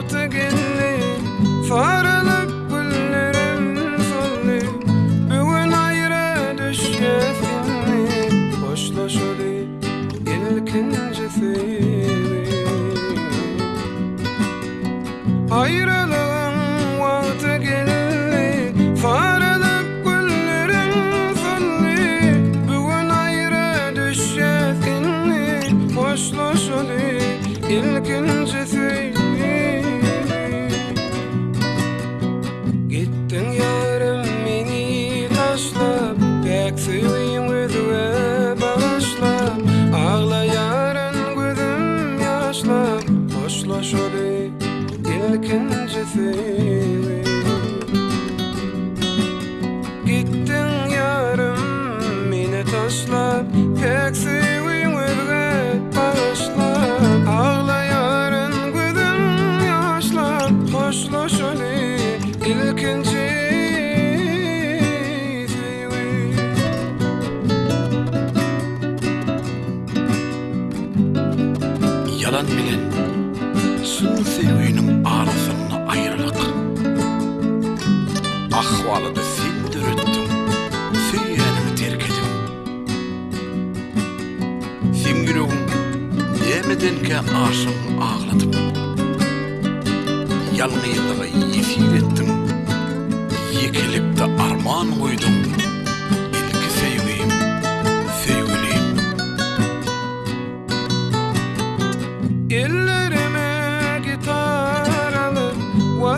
Ayrılığın vakti geldi. Sarılıp güllerim soldu. Bugün ayrı düşesini Hoşlaşalı ilkincisi Ayrılığın vakti geldi. Sarılıp güllerim soldu. Bugün ayrı düşesini Hoşlaşalı ilkincisi Gittin Yalan bilen Sın sevginin arasını ayrılık Ahvalı da sen dürüttün Süyyanımı terk edin Simgülüğün Yemeden ki aşığını ağladım. Yalnızlığı yesir ettim. Yekilip de armağan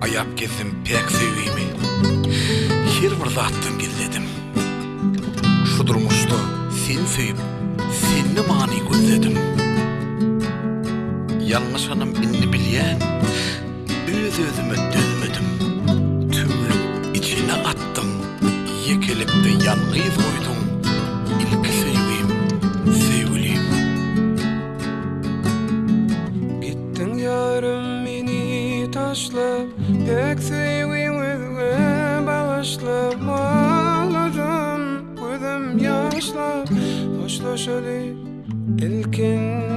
Ayap gezim pek seviyimi Her bir zattan gizledim Şu durmuşta sen sevip Senni mani gözledim Yanlış hanım inni bilyen Öz özüme dözmedim Tümlük içine attım Yekelip de yalnız koydum yarım meni taşla Pek seveyim özüme bağışla Ağladım gözüm yaşla. Hoşlaşalı ilkinci